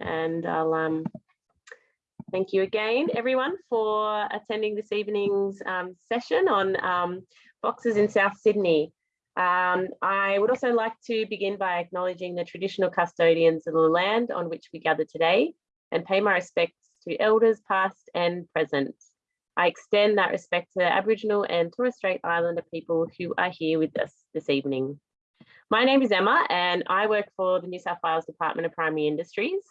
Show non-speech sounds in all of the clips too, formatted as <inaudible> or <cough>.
and I'll um, thank you again, everyone, for attending this evening's um, session on um, foxes in South Sydney. Um, I would also like to begin by acknowledging the traditional custodians of the land on which we gather today and pay my respects to elders past and present. I extend that respect to Aboriginal and Torres Strait Islander people who are here with us this evening. My name is Emma and I work for the New South Wales Department of Primary Industries.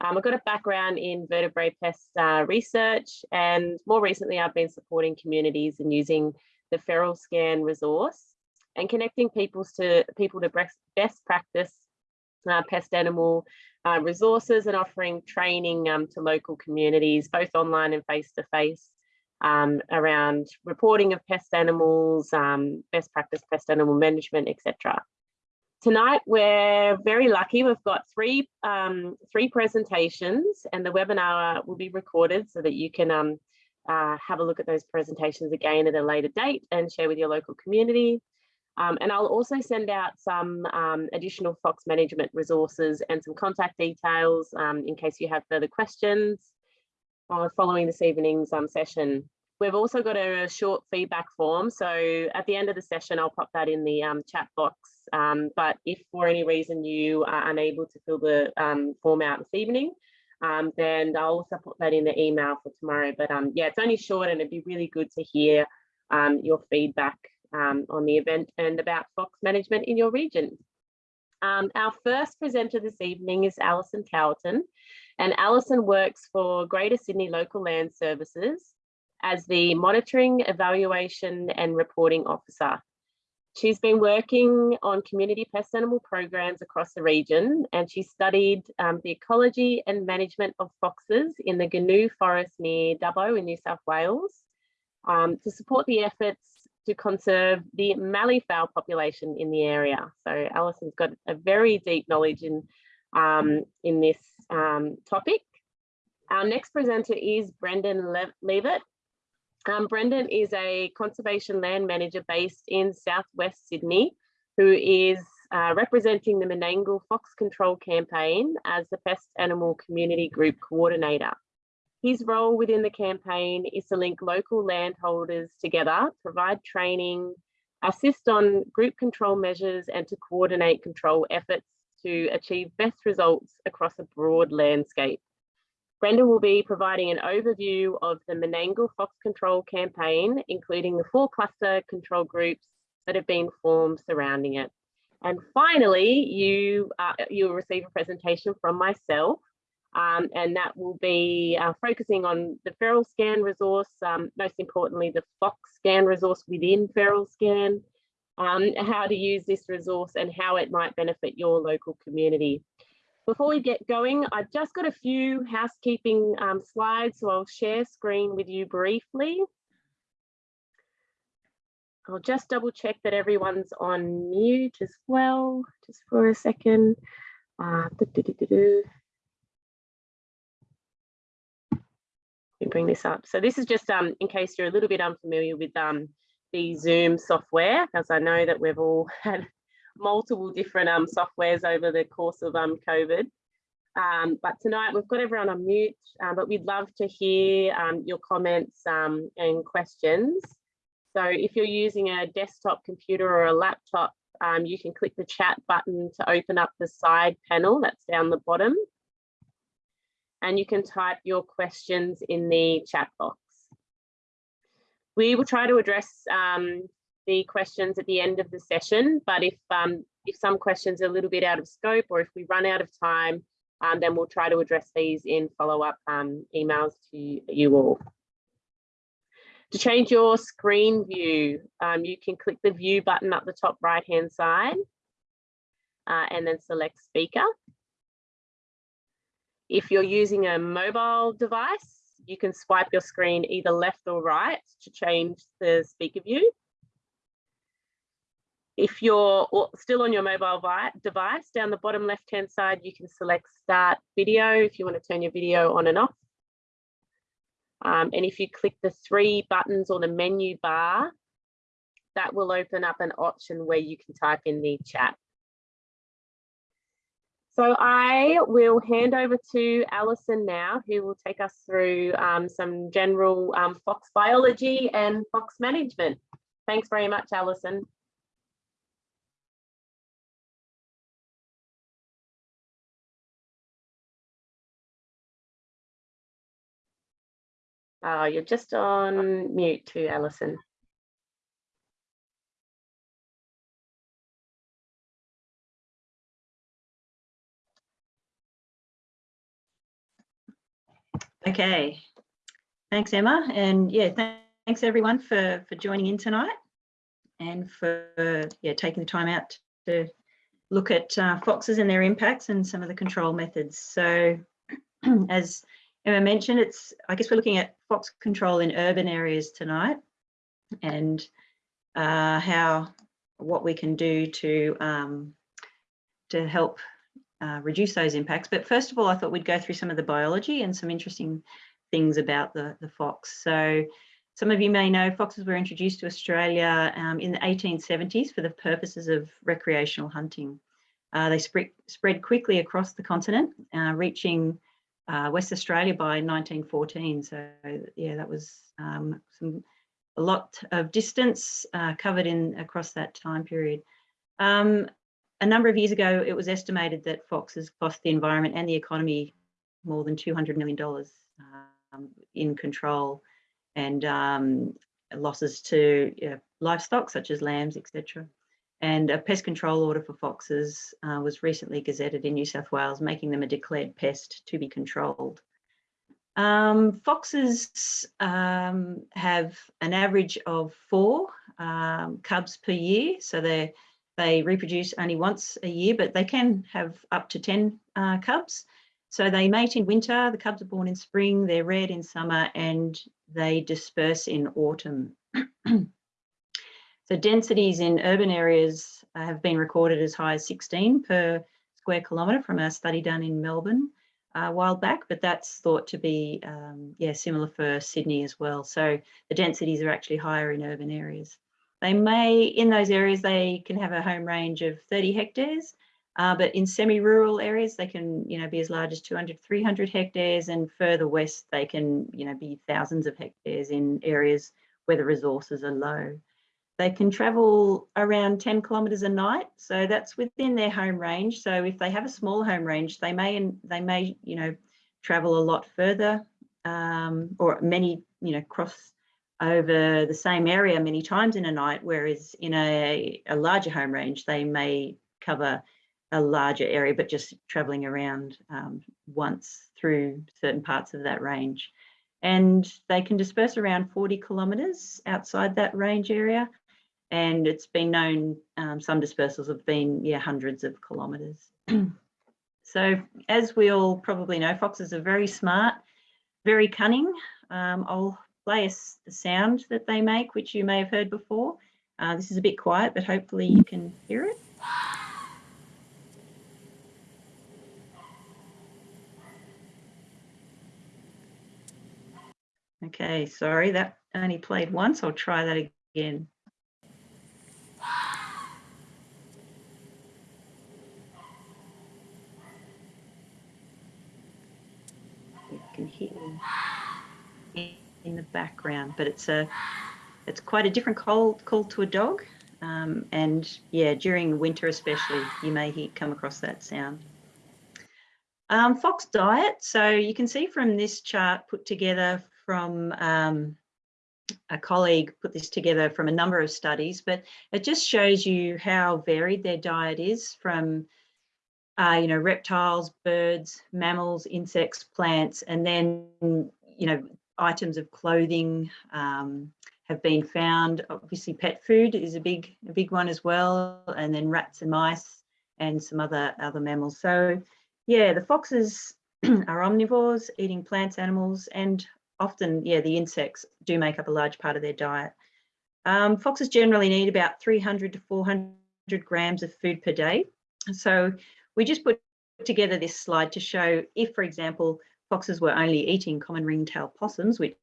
Um, I've got a background in vertebrate pest uh, research and more recently I've been supporting communities and using the Feral Scan resource and connecting people to people to best practice uh, pest animal uh, resources and offering training um, to local communities, both online and face-to-face, -face, um, around reporting of pest animals, um, best practice pest animal management, etc. Tonight, we're very lucky. We've got three, um, three presentations and the webinar will be recorded so that you can um, uh, have a look at those presentations again at a later date and share with your local community. Um, and I'll also send out some um, additional Fox management resources and some contact details um, in case you have further questions uh, following this evening's um, session. We've also got a, a, short feedback form. So at the end of the session, I'll pop that in the um, chat box. Um, but if for any reason you are unable to fill the form out this evening, then I'll also put that in the email for tomorrow. But yeah, it's only short and it'd be really good to hear your feedback um, on the event and about fox management in your region. Um, our first presenter this evening is Alison Cowerton, and Alison works for Greater Sydney Local Land Services as the Monitoring, Evaluation and Reporting Officer. She's been working on community pest animal programs across the region and she studied um, the ecology and management of foxes in the Goonoo Forest near Dubbo in New South Wales um, to support the efforts to conserve the mallee fowl population in the area. So Alison's got a very deep knowledge in, um, in this um, topic. Our next presenter is Brendan Le Levitt. Um, Brendan is a conservation land manager based in Southwest Sydney, who is uh, representing the Menangle Fox Control Campaign as the Pest Animal Community Group Coordinator. His role within the campaign is to link local landholders together, provide training, assist on group control measures and to coordinate control efforts to achieve best results across a broad landscape. Brendan will be providing an overview of the Menangle Fox Control campaign, including the four cluster control groups that have been formed surrounding it. And finally, you, uh, you'll receive a presentation from myself um, and that will be uh, focusing on the feral scan resource, um, most importantly, the Fox scan resource within feral scan, um, how to use this resource and how it might benefit your local community. Before we get going, I've just got a few housekeeping um, slides, so I'll share screen with you briefly. I'll just double check that everyone's on mute as well, just for a second. Uh, doo -doo -doo me bring this up. So this is just um, in case you're a little bit unfamiliar with um, the Zoom software, as I know that we've all <laughs> had multiple different um, softwares over the course of um, COVID. Um, but tonight we've got everyone on mute, um, but we'd love to hear um, your comments um, and questions. So if you're using a desktop computer or a laptop, um, you can click the chat button to open up the side panel that's down the bottom and you can type your questions in the chat box. We will try to address um, the questions at the end of the session, but if, um, if some questions are a little bit out of scope or if we run out of time, um, then we'll try to address these in follow-up um, emails to you all. To change your screen view, um, you can click the view button up the top right hand side uh, and then select speaker. If you're using a mobile device, you can swipe your screen either left or right to change the speaker view. If you're still on your mobile device, down the bottom left-hand side, you can select start video if you want to turn your video on and off. Um, and if you click the three buttons or the menu bar, that will open up an option where you can type in the chat. So I will hand over to Alison now, who will take us through um, some general um, fox biology and fox management. Thanks very much, Alison. Oh, you're just on mute too, Alison. Okay, thanks Emma and yeah, th thanks everyone for, for joining in tonight and for yeah, taking the time out to look at uh, foxes and their impacts and some of the control methods. So <clears throat> as Emma mentioned, it's I guess we're looking at fox control in urban areas tonight and uh, how what we can do to um, to help uh, reduce those impacts. But first of all, I thought we'd go through some of the biology and some interesting things about the, the fox. So some of you may know foxes were introduced to Australia um, in the 1870s for the purposes of recreational hunting. Uh, they spread, spread quickly across the continent, uh, reaching uh, West Australia by 1914. So yeah, that was um, some, a lot of distance uh, covered in across that time period. Um, a number of years ago, it was estimated that foxes cost the environment and the economy more than $200 million um, in control and um, losses to you know, livestock such as lambs, etc. And a pest control order for foxes uh, was recently gazetted in New South Wales, making them a declared pest to be controlled. Um, foxes um, have an average of four um, cubs per year, so they're they reproduce only once a year, but they can have up to 10 uh, cubs. So they mate in winter, the cubs are born in spring, they're reared in summer, and they disperse in autumn. <clears throat> so densities in urban areas have been recorded as high as 16 per square kilometre from a study done in Melbourne uh, a while back, but that's thought to be um, yeah similar for Sydney as well. So the densities are actually higher in urban areas. They may, in those areas, they can have a home range of 30 hectares, uh, but in semi-rural areas, they can, you know, be as large as 200, 300 hectares, and further west, they can, you know, be thousands of hectares in areas where the resources are low. They can travel around 10 kilometres a night, so that's within their home range. So if they have a small home range, they may, and they may, you know, travel a lot further, um, or many, you know, cross over the same area many times in a night, whereas in a, a larger home range, they may cover a larger area, but just traveling around um, once through certain parts of that range. And they can disperse around 40 kilometres outside that range area. And it's been known, um, some dispersals have been, yeah, hundreds of kilometres. <clears throat> so as we all probably know, foxes are very smart, very cunning. Um, I'll play the sound that they make, which you may have heard before. Uh, this is a bit quiet, but hopefully you can hear it. Okay, sorry, that only played once. I'll try that again. You can hear in the background, but it's a it's quite a different call call to a dog. Um, and yeah, during winter especially, you may hear, come across that sound. Um, fox diet. So you can see from this chart put together from um, a colleague put this together from a number of studies, but it just shows you how varied their diet is from, uh, you know, reptiles, birds, mammals, insects, plants, and then, you know, items of clothing um, have been found. Obviously, pet food is a big, a big one as well, and then rats and mice and some other other mammals. So, yeah, the foxes <clears throat> are omnivores, eating plants, animals, and often, yeah, the insects do make up a large part of their diet. Um, foxes generally need about 300 to 400 grams of food per day. So we just put together this slide to show if, for example, foxes were only eating common ringtail possums, which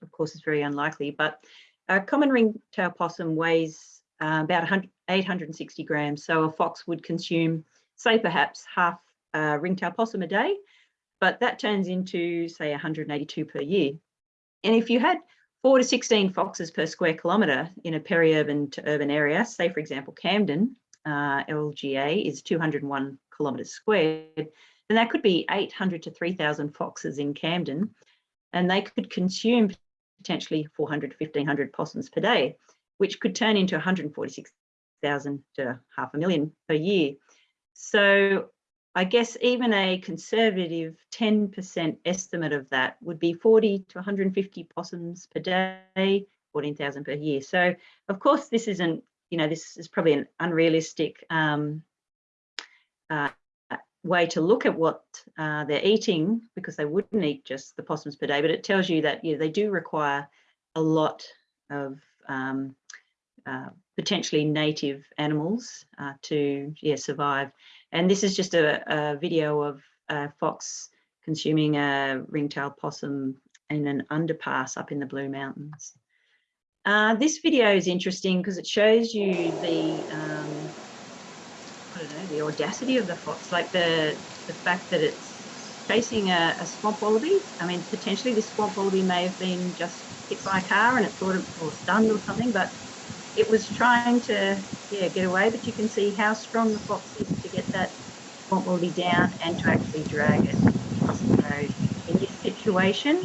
of course is very unlikely, but a common ringtail possum weighs uh, about 860 grams. So a fox would consume, say perhaps half uh, ringtail possum a day, but that turns into say 182 per year. And if you had four to 16 foxes per square kilometre in a peri-urban to urban area, say for example Camden, uh, LGA is 201 kilometres squared, then that could be 800 to 3,000 foxes in Camden, and they could consume potentially 400 to 1,500 possums per day, which could turn into 146,000 to half a million per year. So I guess even a conservative 10% estimate of that would be 40 to 150 possums per day, 14,000 per year. So of course this isn't, you know, this is probably an unrealistic um, uh, way to look at what uh, they're eating because they wouldn't eat just the possums per day, but it tells you that yeah, they do require a lot of um, uh, potentially native animals uh, to yeah, survive. And this is just a, a video of a fox consuming a ringtail possum in an underpass up in the Blue Mountains. Uh, this video is interesting because it shows you the, um, I don't know, the audacity of the fox, like the, the fact that it's chasing a, a swamp wallaby. I mean, potentially this swamp wallaby may have been just hit by a car and it thought it, was stunned or something, but it was trying to yeah get away but you can see how strong the fox is to get that swamp wallaby down and to actually drag it across the road in this situation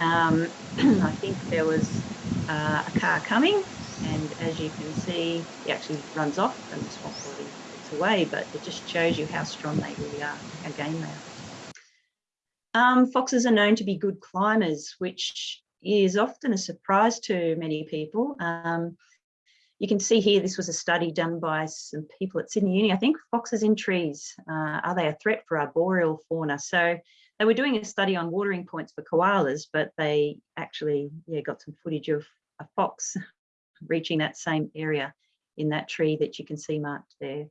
um, <clears throat> I think there was uh, a car coming and as you can see he actually runs off and the swamp wallaby away but it just shows you how strong they really are how game they are um, foxes are known to be good climbers which is often a surprise to many people. Um, you can see here, this was a study done by some people at Sydney Uni, I think, foxes in trees. Uh, are they a threat for arboreal fauna? So they were doing a study on watering points for koalas, but they actually yeah, got some footage of a fox <laughs> reaching that same area in that tree that you can see marked there.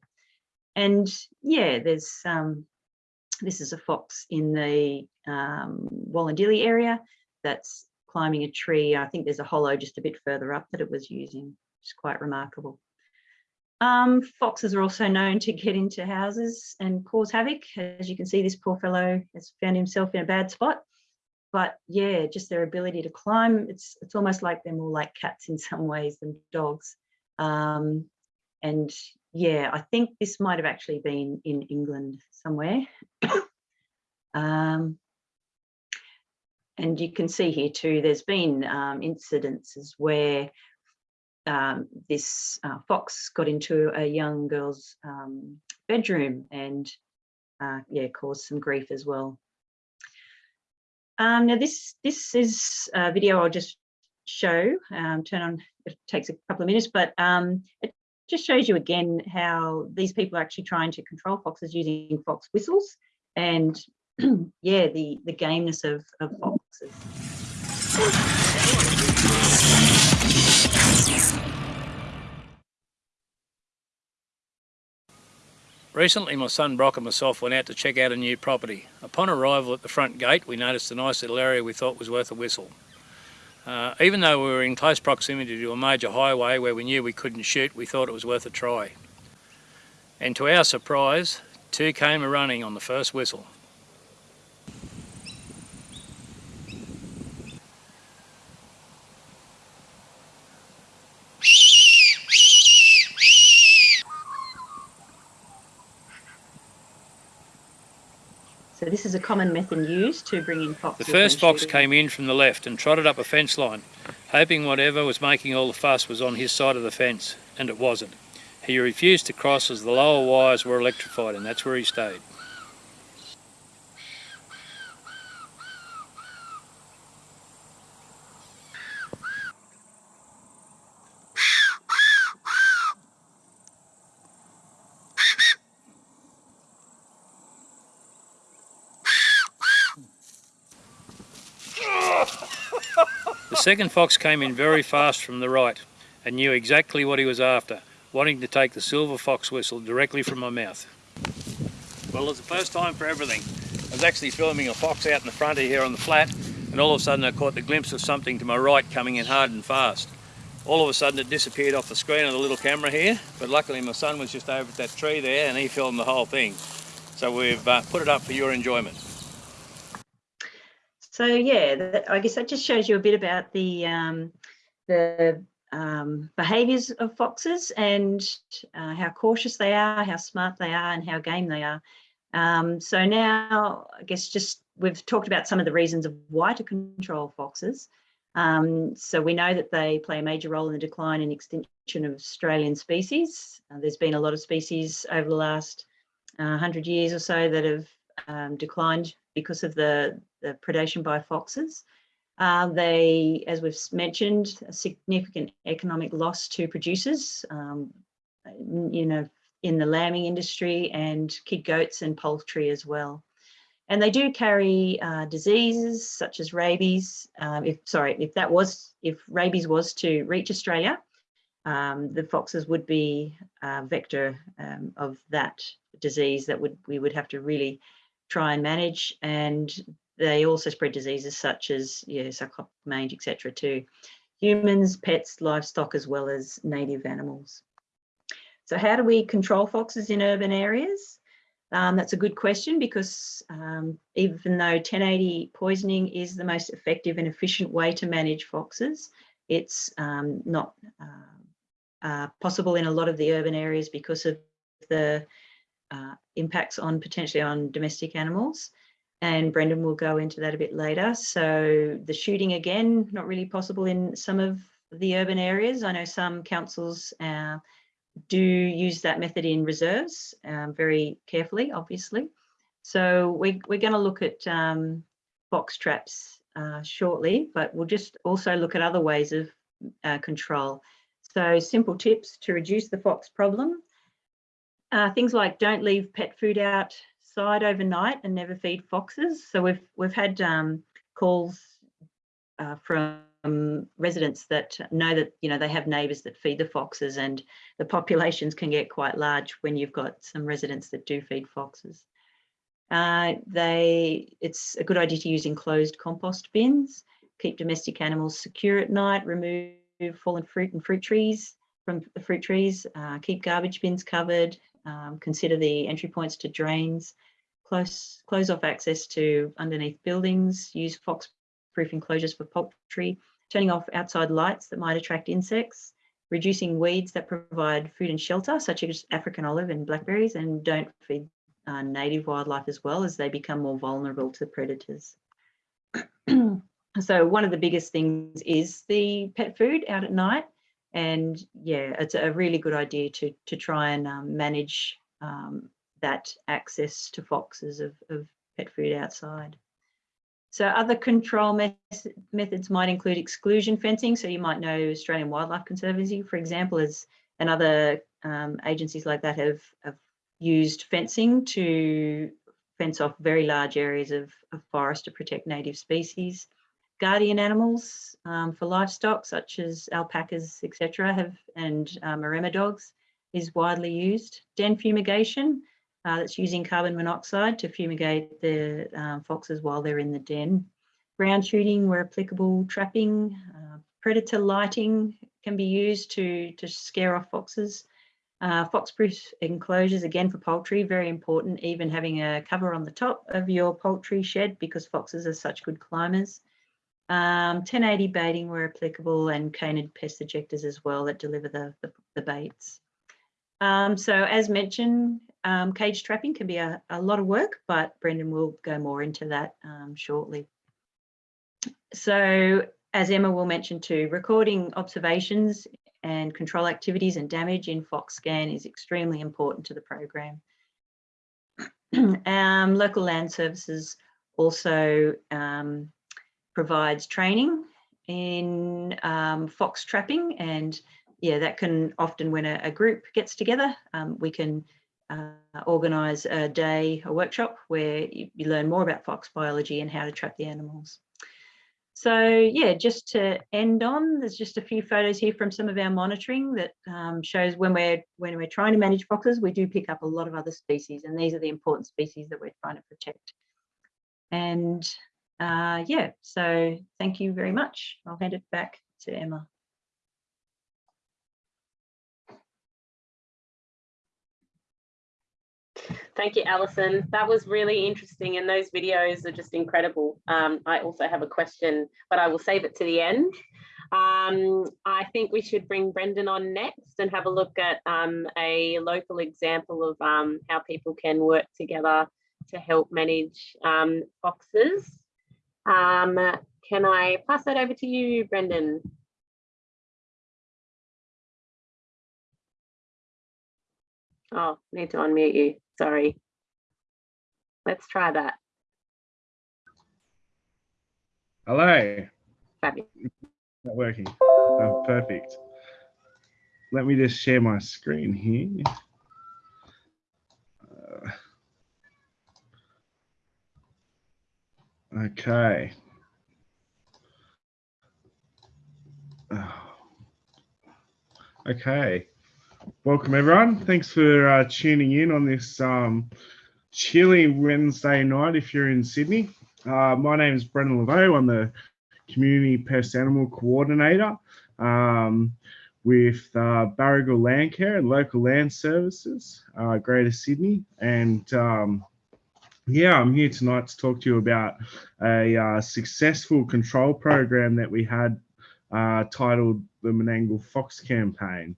And yeah, there's um, this is a fox in the um, Wollondilly area that's climbing a tree. I think there's a hollow just a bit further up that it was using It's quite remarkable. Um, foxes are also known to get into houses and cause havoc. As you can see, this poor fellow has found himself in a bad spot. But yeah, just their ability to climb, it's, it's almost like they're more like cats in some ways than dogs. Um, and yeah, I think this might have actually been in England somewhere. <coughs> um, and you can see here too, there's been um, incidences where um, this uh, fox got into a young girl's um, bedroom and uh, yeah, caused some grief as well. Um, now this this is a video I'll just show. Um, turn on. It takes a couple of minutes, but um, it just shows you again how these people are actually trying to control foxes using fox whistles, and <clears throat> yeah, the the gameness of, of foxes. Recently my son Brock and myself went out to check out a new property. Upon arrival at the front gate we noticed a nice little area we thought was worth a whistle. Uh, even though we were in close proximity to a major highway where we knew we couldn't shoot, we thought it was worth a try. And to our surprise, two came a running on the first whistle. So this is a common method used to bring in foxes. The first fox came in from the left and trotted up a fence line, hoping whatever was making all the fuss was on his side of the fence, and it wasn't. He refused to cross as the lower wires were electrified and that's where he stayed. Second fox came in very fast from the right and knew exactly what he was after, wanting to take the silver fox whistle directly from my mouth. Well, it was the first time for everything. I was actually filming a fox out in the front here on the flat and all of a sudden I caught the glimpse of something to my right coming in hard and fast. All of a sudden it disappeared off the screen of the little camera here, but luckily my son was just over at that tree there and he filmed the whole thing. So we've uh, put it up for your enjoyment. So yeah, that, I guess that just shows you a bit about the um, the um, behaviours of foxes and uh, how cautious they are, how smart they are, and how game they are. Um, so now, I guess just we've talked about some of the reasons of why to control foxes. Um, so we know that they play a major role in the decline and extinction of Australian species. Uh, there's been a lot of species over the last uh, 100 years or so that have um, declined because of the, the predation by foxes. Uh, they, as we've mentioned, a significant economic loss to producers, um, you know, in the lambing industry and kid goats and poultry as well. And they do carry uh, diseases such as rabies. Um, if sorry, if that was if rabies was to reach Australia, um, the foxes would be a vector um, of that disease that would we would have to really try and manage. And they also spread diseases such as yeah, mange, etc. to humans, pets, livestock, as well as native animals. So how do we control foxes in urban areas? Um, that's a good question because um, even though 1080 poisoning is the most effective and efficient way to manage foxes, it's um, not uh, uh, possible in a lot of the urban areas because of the uh, impacts on potentially on domestic animals. And Brendan will go into that a bit later. So the shooting again, not really possible in some of the urban areas. I know some councils uh, do use that method in reserves um, very carefully, obviously. So we, we're going to look at um, box traps uh, shortly, but we'll just also look at other ways of uh, control. So simple tips to reduce the fox problem. Uh, things like don't leave pet food outside overnight and never feed foxes. So we've we've had um, calls uh, from residents that know that you know they have neighbours that feed the foxes and the populations can get quite large when you've got some residents that do feed foxes. Uh, they it's a good idea to use enclosed compost bins, keep domestic animals secure at night, remove fallen fruit and fruit trees from the fruit trees, uh, keep garbage bins covered, um, consider the entry points to drains, close close off access to underneath buildings, use fox proof enclosures for poultry, turning off outside lights that might attract insects, reducing weeds that provide food and shelter, such as African olive and blackberries, and don't feed uh, native wildlife as well as they become more vulnerable to predators. <clears throat> so one of the biggest things is the pet food out at night. And yeah, it's a really good idea to, to try and um, manage um, that access to foxes of, of pet food outside. So other control methods might include exclusion fencing. So you might know Australian Wildlife Conservancy, for example, as and other um, agencies like that have, have used fencing to fence off very large areas of, of forest to protect native species. Guardian animals um, for livestock, such as alpacas, etc., have and Maremma dogs, is widely used. Den fumigation, uh, that's using carbon monoxide to fumigate the um, foxes while they're in the den. Ground shooting where applicable, trapping, uh, predator lighting can be used to, to scare off foxes. Uh, fox-proof enclosures, again for poultry, very important, even having a cover on the top of your poultry shed because foxes are such good climbers. Um, 1080 baiting where applicable and canid pest ejectors as well that deliver the, the, the baits. Um, so as mentioned, um, cage trapping can be a, a, lot of work, but Brendan will go more into that um, shortly. So as Emma will mention too, recording observations and control activities and damage in FoxScan is extremely important to the program. <clears throat> um, local land services also um, provides training in um, fox trapping and yeah, that can often when a, a group gets together, um, we can uh, organise a day, a workshop where you, you, learn more about fox biology and how to trap the animals. So yeah, just to end on, there's just a few photos here from some of our monitoring that um, shows when we're when we're trying to manage foxes, we do pick up a lot of other species, and these are the important species that we're trying to protect. And uh, yeah, so thank you very much. I'll hand it back to Emma. Thank you, Alison. That was really interesting and those videos are just incredible. Um, I also have a question, but I will save it to the end. Um, I think we should bring Brendan on next and have a look at um, a local example of um, how people can work together to help manage um, foxes. Um, can I pass that over to you, Brendan? Oh, need to unmute you. Sorry. Let's try that. Hello. Fabulous. Not working. Oh, perfect. Let me just share my screen here. Uh, okay. Okay. Welcome everyone. Thanks for uh, tuning in on this um, chilly Wednesday night if you're in Sydney. Uh, my name is Brendan Laveau. I'm the Community Pest Animal Coordinator um, with uh, Barragal Land Care and Local Land Services, uh, Greater Sydney. And um, yeah, I'm here tonight to talk to you about a uh, successful control program that we had uh, titled the Menangle Fox Campaign.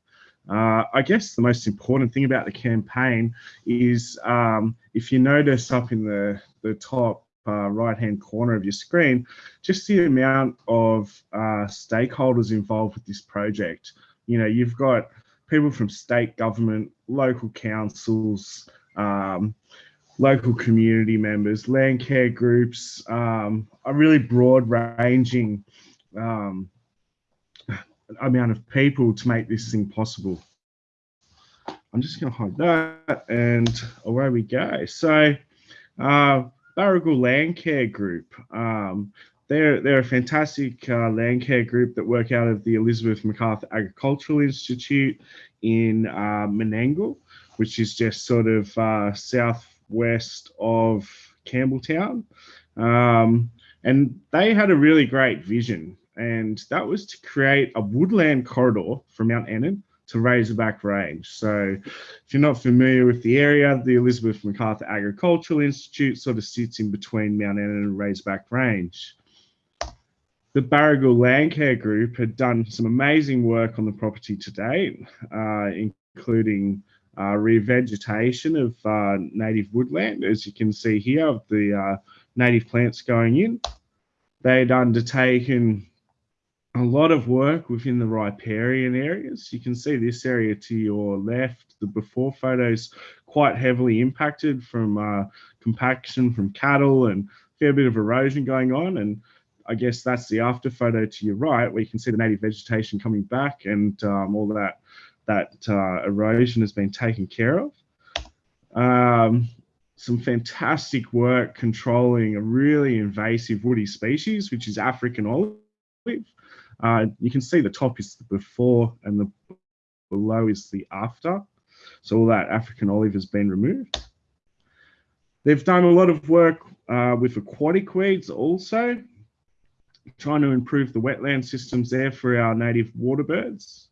Uh, I guess the most important thing about the campaign is um, if you notice up in the, the top uh, right hand corner of your screen, just the amount of uh, stakeholders involved with this project. You know, you've got people from state government, local councils, um, local community members, land care groups, um, a really broad ranging um, amount of people to make this thing possible. I'm just going to hide that and away we go. So, uh, Barragal Land Care Group. Um, they're, they're a fantastic uh, land care group that work out of the Elizabeth Macarthur Agricultural Institute in uh, Menangle, which is just sort of uh, southwest of Campbelltown. Um, and they had a really great vision, and that was to create a woodland corridor from Mount Annan to Razorback Range. So if you're not familiar with the area, the Elizabeth Macarthur Agricultural Institute sort of sits in between Mount Annan and Razorback Range. The Barragal Land Care Group had done some amazing work on the property to date, uh, including uh, revegetation of uh, native woodland, as you can see here, of the uh, native plants going in. They'd undertaken a lot of work within the riparian areas. You can see this area to your left, the before photos quite heavily impacted from uh, compaction from cattle and a fair bit of erosion going on. And I guess that's the after photo to your right, where you can see the native vegetation coming back and um, all that that uh, erosion has been taken care of. Um, some fantastic work controlling a really invasive woody species, which is African olive. Uh, you can see the top is the before and the below is the after. So all that African olive has been removed. They've done a lot of work uh, with aquatic weeds also, trying to improve the wetland systems there for our native water birds.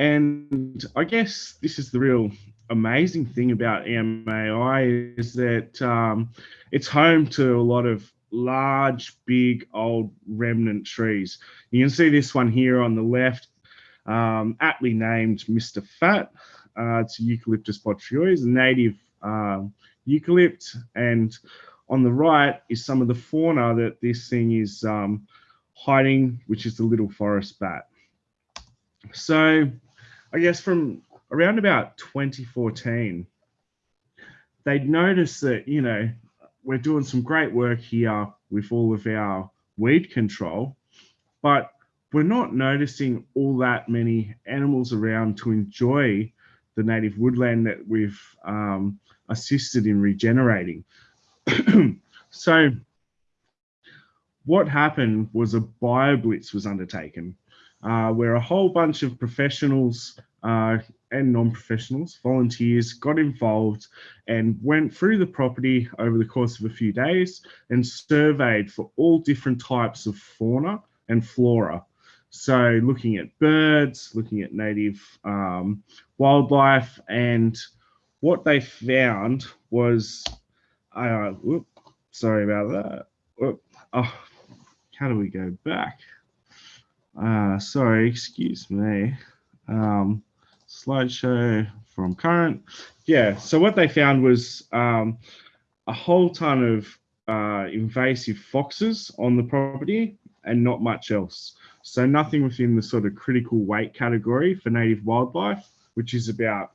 And I guess this is the real amazing thing about EMAI is that um, it's home to a lot of large, big, old remnant trees. You can see this one here on the left, um, aptly named Mr. Fat. Uh, it's Eucalyptus botryoides, a native uh, eucalypt. And on the right is some of the fauna that this thing is um, hiding, which is the little forest bat. So I guess from around about 2014, they'd noticed that, you know, we're doing some great work here with all of our weed control, but we're not noticing all that many animals around to enjoy the native woodland that we've um, assisted in regenerating. <clears throat> so what happened was a BioBlitz was undertaken uh, where a whole bunch of professionals uh, and non-professionals, volunteers, got involved and went through the property over the course of a few days and surveyed for all different types of fauna and flora. So looking at birds, looking at native um, wildlife, and what they found was, uh, whoop, sorry about that. Whoop, oh, how do we go back? Uh, sorry, excuse me. Um, slideshow from current. Yeah, so what they found was um, a whole ton of uh, invasive foxes on the property and not much else. So nothing within the sort of critical weight category for native wildlife, which is about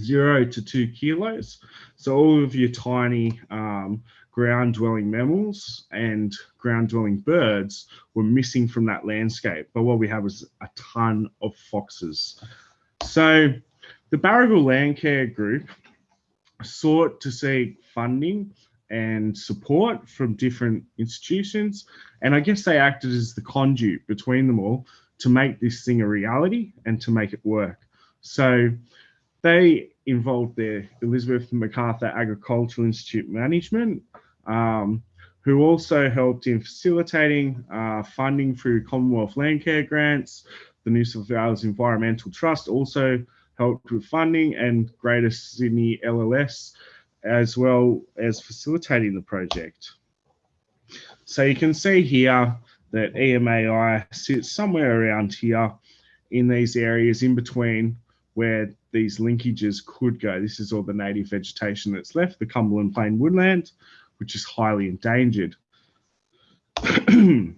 zero to two kilos. So all of your tiny um, ground dwelling mammals and ground dwelling birds were missing from that landscape. But what we have was a ton of foxes. So the Barragal Landcare Group sought to seek funding and support from different institutions. And I guess they acted as the conduit between them all to make this thing a reality and to make it work. So they involved their Elizabeth MacArthur Agricultural Institute Management, um, who also helped in facilitating uh, funding through Commonwealth Landcare grants. The New South Wales Environmental Trust also helped with funding and Greater Sydney LLS, as well as facilitating the project. So you can see here that EMAI sits somewhere around here in these areas in between where these linkages could go. This is all the native vegetation that's left, the Cumberland Plain woodland, which is highly endangered. <clears throat>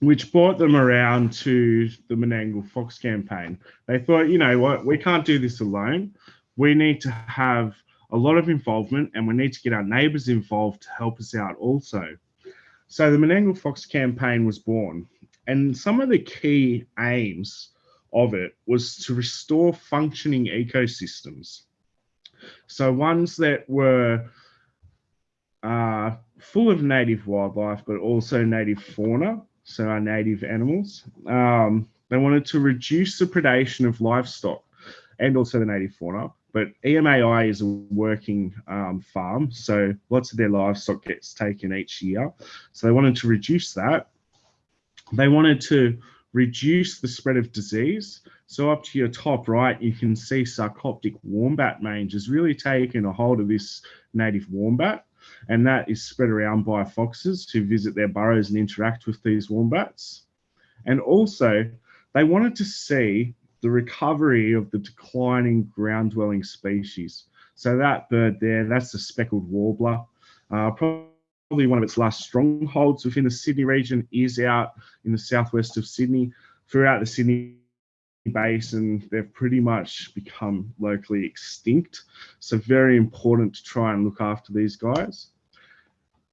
which brought them around to the Menangle Fox campaign. They thought, you know what, we can't do this alone. We need to have a lot of involvement and we need to get our neighbours involved to help us out also. So the Menangle Fox campaign was born. And some of the key aims of it was to restore functioning ecosystems. So ones that were uh, full of native wildlife, but also native fauna, so our native animals. Um, they wanted to reduce the predation of livestock and also the native fauna. But EMAI is a working um, farm, so lots of their livestock gets taken each year. So they wanted to reduce that. They wanted to reduce the spread of disease. So up to your top right, you can see sarcoptic wombat mange has really taken a hold of this native wombat and that is spread around by foxes who visit their burrows and interact with these wombats. And also, they wanted to see the recovery of the declining ground dwelling species. So that bird there, that's the speckled warbler. Uh, probably one of its last strongholds within the Sydney region is out in the southwest of Sydney. Throughout the Sydney basin, they've pretty much become locally extinct. So very important to try and look after these guys.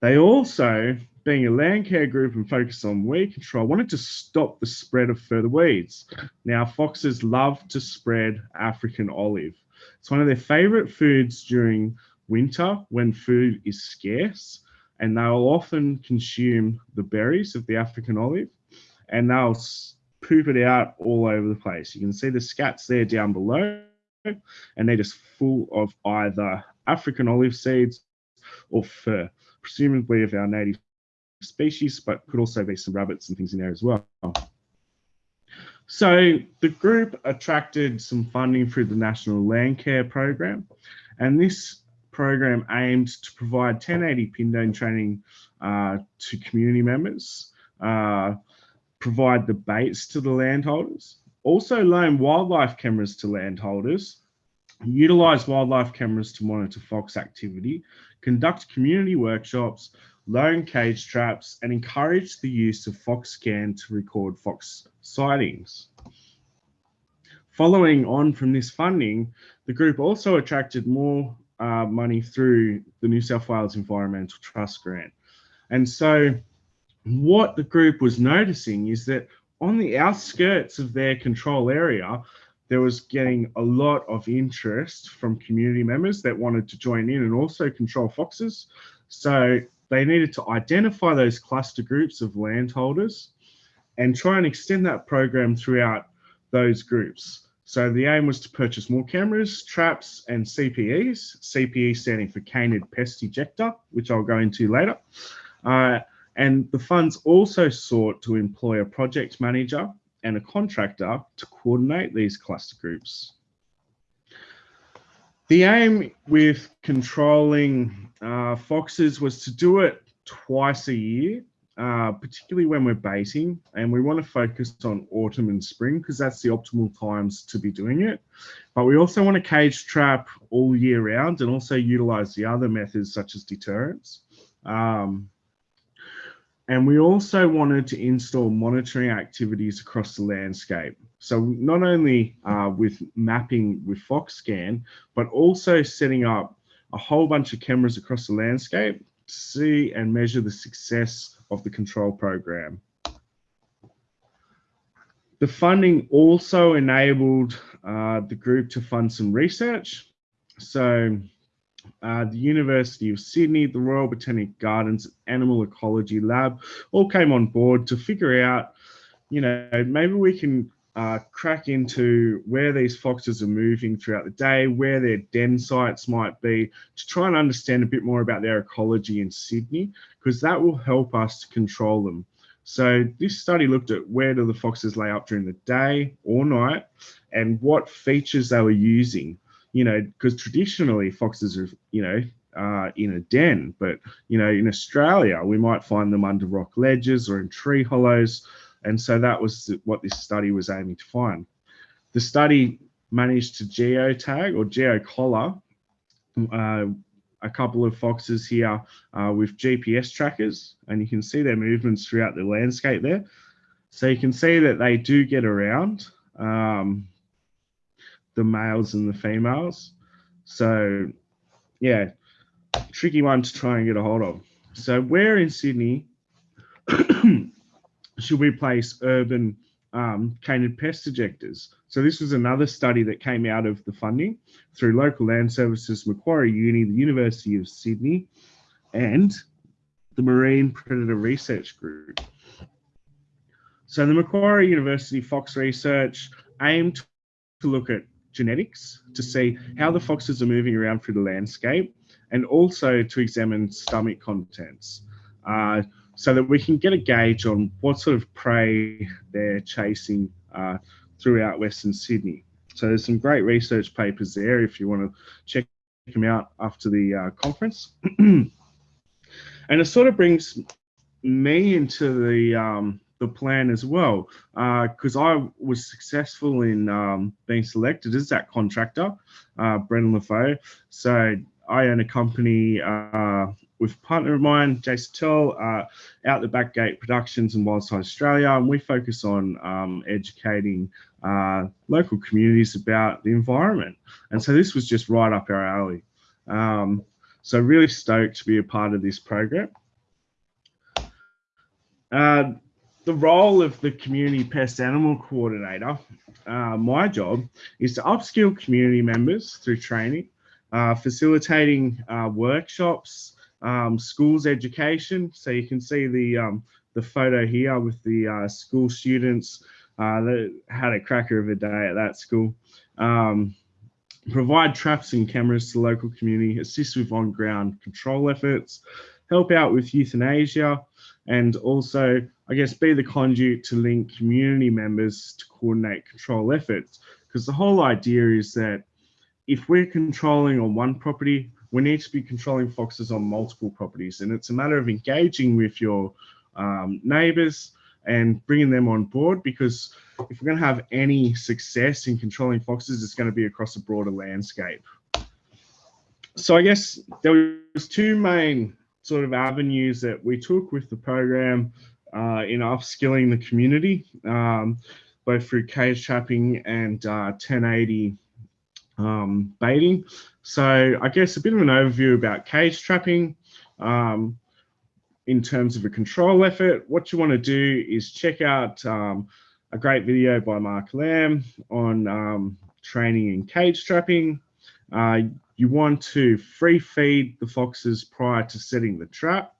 They also, being a land care group and focused on weed control, wanted to stop the spread of further weeds. Now, foxes love to spread African olive. It's one of their favorite foods during winter when food is scarce, and they'll often consume the berries of the African olive and they'll poop it out all over the place. You can see the scats there down below, and they're just full of either African olive seeds or fur, presumably of our native species, but could also be some rabbits and things in there as well. So the group attracted some funding through the National Land Care Program, and this program aimed to provide 1080 Pindone training uh, to community members, uh, provide the baits to the landholders, also loan wildlife cameras to landholders, utilize wildlife cameras to monitor fox activity, conduct community workshops, loan cage traps, and encourage the use of Foxscan to record fox sightings. Following on from this funding, the group also attracted more uh, money through the New South Wales Environmental Trust grant. And so what the group was noticing is that on the outskirts of their control area, there was getting a lot of interest from community members that wanted to join in and also control foxes. So they needed to identify those cluster groups of landholders and try and extend that program throughout those groups. So the aim was to purchase more cameras, traps, and CPEs, CPE standing for Canid Pest Ejector, which I'll go into later. Uh, and the funds also sought to employ a project manager and a contractor to coordinate these cluster groups. The aim with controlling uh, foxes was to do it twice a year, uh, particularly when we're baiting, and we want to focus on autumn and spring because that's the optimal times to be doing it. But we also want to cage trap all year round and also utilize the other methods such as deterrence. Um, and we also wanted to install monitoring activities across the landscape. So not only uh, with mapping with FoxScan, but also setting up a whole bunch of cameras across the landscape to see and measure the success of the control program. The funding also enabled uh, the group to fund some research. So uh, the University of Sydney, the Royal Botanic Gardens Animal Ecology Lab all came on board to figure out, you know, maybe we can uh, crack into where these foxes are moving throughout the day, where their den sites might be, to try and understand a bit more about their ecology in Sydney, because that will help us to control them. So this study looked at where do the foxes lay up during the day or night and what features they were using you know, because traditionally foxes are, you know, uh, in a den, but you know, in Australia we might find them under rock ledges or in tree hollows, and so that was what this study was aiming to find. The study managed to geotag or geocollar uh, a couple of foxes here uh, with GPS trackers, and you can see their movements throughout the landscape there. So you can see that they do get around. Um, the males and the females. So, yeah, tricky one to try and get a hold of. So, where in Sydney <clears throat> should we place urban um, canid pest ejectors? So, this was another study that came out of the funding through local land services, Macquarie Uni, the University of Sydney, and the Marine Predator Research Group. So, the Macquarie University Fox Research aimed to look at genetics to see how the foxes are moving around through the landscape and also to examine stomach contents uh, so that we can get a gauge on what sort of prey they're chasing uh, throughout Western Sydney. So there's some great research papers there if you want to check them out after the uh, conference. <clears throat> and it sort of brings me into the um, the plan as well because uh, I was successful in um, being selected as that contractor, uh, Brendan LeFaux. So I own a company uh, with a partner of mine, Jason Tell, uh, out the back gate productions in Wildside Australia, and we focus on um, educating uh, local communities about the environment. And so this was just right up our alley. Um, so really stoked to be a part of this program. Uh, the role of the community pest animal coordinator, uh, my job is to upskill community members through training, uh, facilitating uh, workshops, um, schools education. So you can see the um, the photo here with the uh, school students uh, that had a cracker of a day at that school. Um, provide traps and cameras to local community, assist with on-ground control efforts, help out with euthanasia, and also, I guess, be the conduit to link community members to coordinate control efforts. Because the whole idea is that if we're controlling on one property, we need to be controlling foxes on multiple properties. And it's a matter of engaging with your um, neighbors and bringing them on board because if we're going to have any success in controlling foxes, it's going to be across a broader landscape. So I guess there was two main sort of avenues that we took with the program uh, in upskilling the community, um, both through cage trapping and uh, 1080 um, baiting. So I guess a bit of an overview about cage trapping. Um, in terms of a control effort, what you want to do is check out um, a great video by Mark Lamb on um, training in cage trapping. Uh, you want to free feed the foxes prior to setting the trap.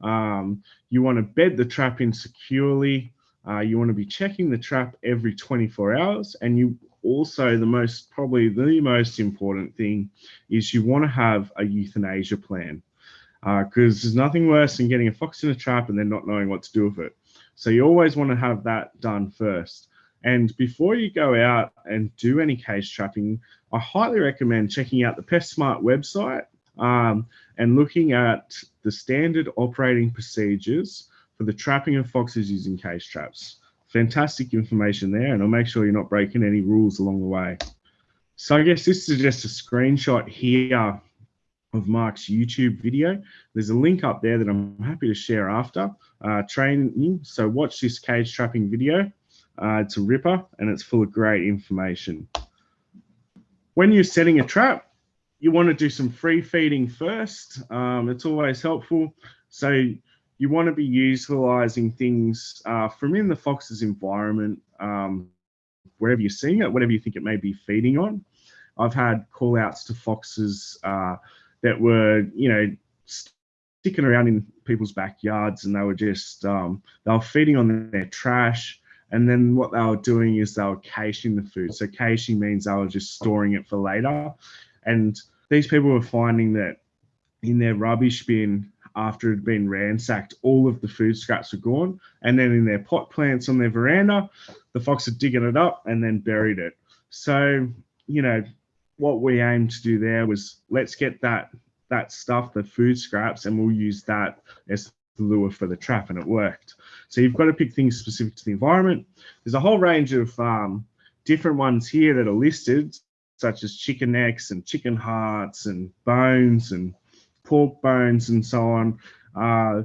Um, you want to bed the trap in securely. Uh, you want to be checking the trap every 24 hours. And you also, the most, probably the most important thing is you want to have a euthanasia plan because uh, there's nothing worse than getting a fox in a trap and then not knowing what to do with it. So you always want to have that done first. And before you go out and do any cage trapping, I highly recommend checking out the PestSmart website um, and looking at the standard operating procedures for the trapping of foxes using cage traps. Fantastic information there, and I'll make sure you're not breaking any rules along the way. So I guess this is just a screenshot here of Mark's YouTube video. There's a link up there that I'm happy to share after uh, training. So watch this cage trapping video. Uh, it's a ripper and it's full of great information. When you're setting a trap, you want to do some free feeding first. Um, it's always helpful. So you want to be utilizing things uh, from in the fox's environment, um, wherever you're seeing it, whatever you think it may be feeding on. I've had call outs to foxes uh, that were, you know, sticking around in people's backyards and they were just, um, they were feeding on their trash. And then what they were doing is they were caching the food. So caching means they were just storing it for later. And these people were finding that in their rubbish bin after it had been ransacked, all of the food scraps were gone. And then in their pot plants on their veranda, the fox had digging it up and then buried it. So, you know, what we aimed to do there was let's get that that stuff, the food scraps, and we'll use that as the lure for the trap, and it worked. So you've got to pick things specific to the environment. There's a whole range of um, different ones here that are listed, such as chicken necks and chicken hearts and bones and pork bones and so on. Uh,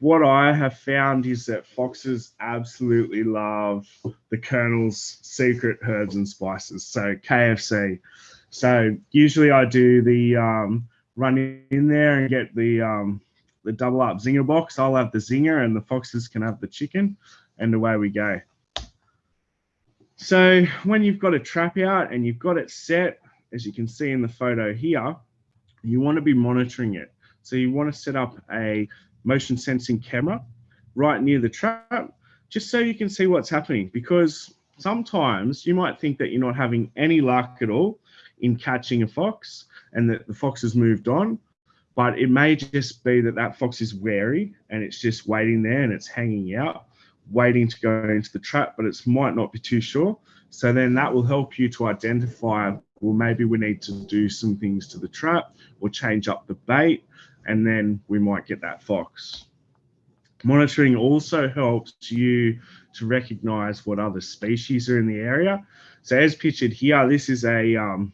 what I have found is that foxes absolutely love the Colonel's secret herbs and spices. So KFC. So usually I do the um, run in there and get the um, the double up zinger box. I'll have the zinger and the foxes can have the chicken, and away we go. So when you've got a trap out and you've got it set, as you can see in the photo here, you want to be monitoring it. So you want to set up a motion sensing camera right near the trap, just so you can see what's happening. Because sometimes you might think that you're not having any luck at all in catching a fox and that the fox has moved on. But it may just be that that fox is wary and it's just waiting there and it's hanging out, waiting to go into the trap, but it might not be too sure. So then that will help you to identify, well, maybe we need to do some things to the trap or change up the bait, and then we might get that fox. Monitoring also helps you to recognize what other species are in the area. So as pictured here, this is a um,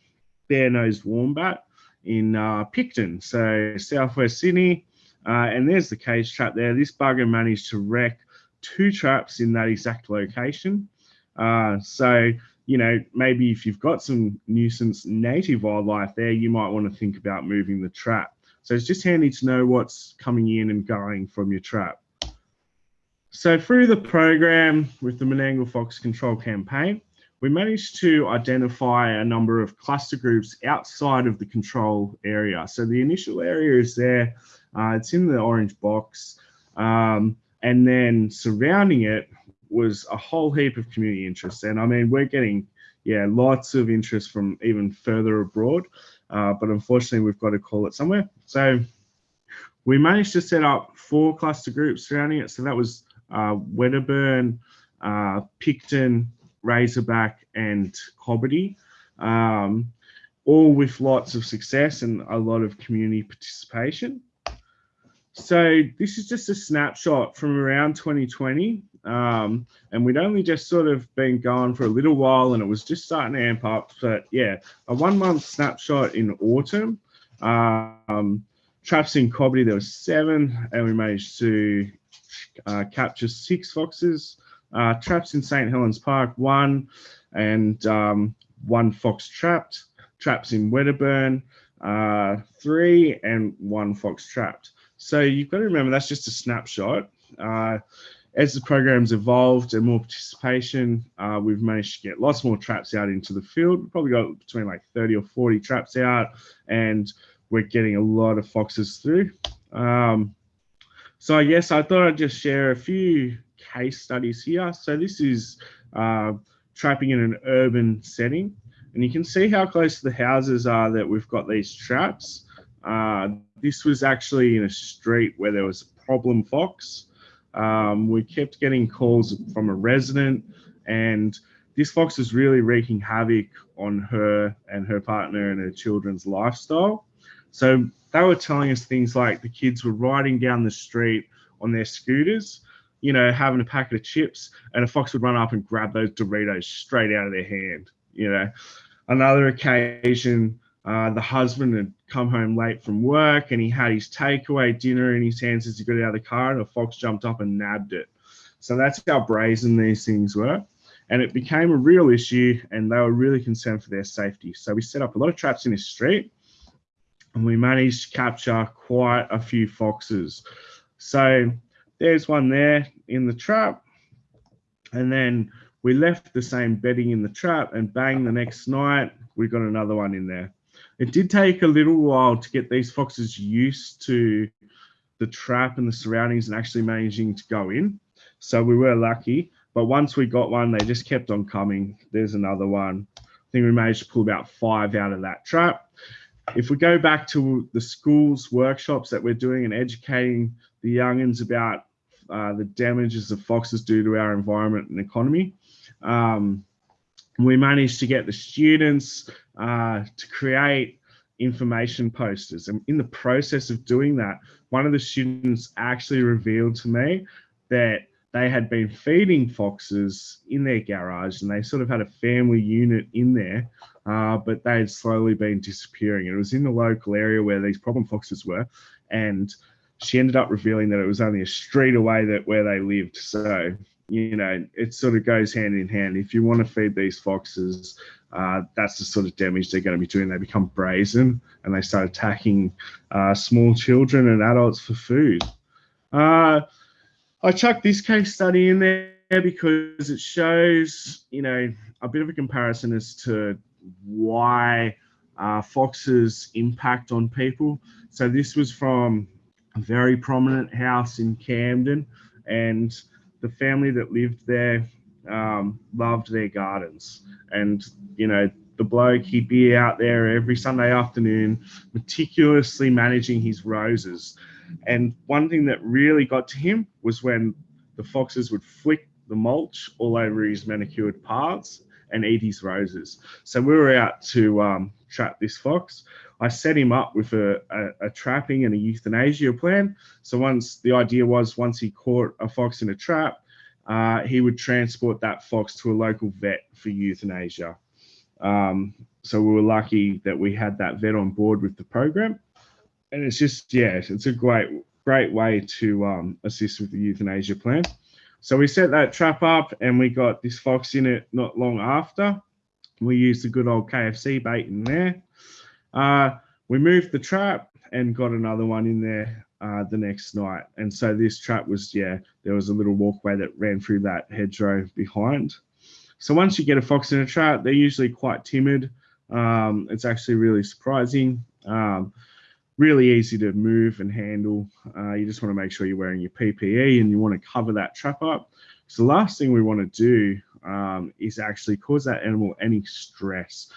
bare-nosed wombat in uh, Picton, so southwest Sydney. Uh, and there's the cage trap there. This bugger managed to wreck two traps in that exact location. Uh, so, you know, maybe if you've got some nuisance native wildlife there, you might want to think about moving the trap. So it's just handy to know what's coming in and going from your trap. So through the program with the Menangle Fox Control Campaign, we managed to identify a number of cluster groups outside of the control area. So the initial area is there, uh, it's in the orange box, um, and then surrounding it was a whole heap of community interest. And I mean, we're getting, yeah, lots of interest from even further abroad, uh, but unfortunately we've got to call it somewhere. So we managed to set up four cluster groups surrounding it. So that was uh, Wedderburn, uh, Picton, Razorback and Cobbitty, um, all with lots of success and a lot of community participation. So this is just a snapshot from around 2020. Um, and we'd only just sort of been going for a little while and it was just starting to amp up. But yeah, a one month snapshot in autumn. Um, traps in Cobbitty, there were seven and we managed to uh, capture six foxes. Uh, traps in St. Helens Park, one, and um, one fox trapped. Traps in Wedderburn, uh, three, and one fox trapped. So you've got to remember that's just a snapshot. Uh, as the program's evolved and more participation, uh, we've managed to get lots more traps out into the field. We've probably got between like 30 or 40 traps out, and we're getting a lot of foxes through. Um, so I guess I thought I'd just share a few case studies here. So this is uh, trapping in an urban setting. And you can see how close the houses are that we've got these traps. Uh, this was actually in a street where there was a problem fox. Um, we kept getting calls from a resident and this fox was really wreaking havoc on her and her partner and her children's lifestyle. So they were telling us things like the kids were riding down the street on their scooters, you know, having a packet of chips, and a fox would run up and grab those Doritos straight out of their hand. You know, another occasion, uh, the husband had come home late from work and he had his takeaway dinner in his hands as he got out of the car, and a fox jumped up and nabbed it. So that's how brazen these things were. And it became a real issue, and they were really concerned for their safety. So we set up a lot of traps in this street, and we managed to capture quite a few foxes. So there's one there in the trap. And then we left the same bedding in the trap, and bang, the next night we got another one in there. It did take a little while to get these foxes used to the trap and the surroundings and actually managing to go in. So we were lucky. But once we got one, they just kept on coming. There's another one. I think we managed to pull about five out of that trap. If we go back to the schools workshops that we're doing and educating the youngins about uh, the damages that foxes do to our environment and economy, um, we managed to get the students uh, to create information posters. And in the process of doing that, one of the students actually revealed to me that they had been feeding foxes in their garage and they sort of had a family unit in there, uh, but they had slowly been disappearing. It was in the local area where these problem foxes were. And she ended up revealing that it was only a street away that where they lived. So, you know, it sort of goes hand in hand. If you want to feed these foxes, uh, that's the sort of damage they're going to be doing. They become brazen and they start attacking uh, small children and adults for food. Uh, I chucked this case study in there because it shows, you know, a bit of a comparison as to why uh, foxes impact on people. So this was from very prominent house in Camden, and the family that lived there um, loved their gardens. And you know, the bloke he'd be out there every Sunday afternoon, meticulously managing his roses. And one thing that really got to him was when the foxes would flick the mulch all over his manicured paths and eat his roses. So we were out to um, trap this fox. I set him up with a, a, a, trapping and a euthanasia plan. So once the idea was once he caught a fox in a trap, uh, he would transport that fox to a local vet for euthanasia. Um, so we were lucky that we had that vet on board with the program and it's just yeah, it's a great great way to um, assist with the euthanasia plan. So we set that trap up and we got this fox in it not long after. We used the good old KFC bait in there. Uh, we moved the trap and got another one in there uh, the next night. And so this trap was, yeah, there was a little walkway that ran through that hedgerow behind. So once you get a fox in a trap, they're usually quite timid. Um, it's actually really surprising. Um, really easy to move and handle. Uh, you just want to make sure you're wearing your PPE and you want to cover that trap up. So the last thing we want to do um, is actually cause that animal any stress.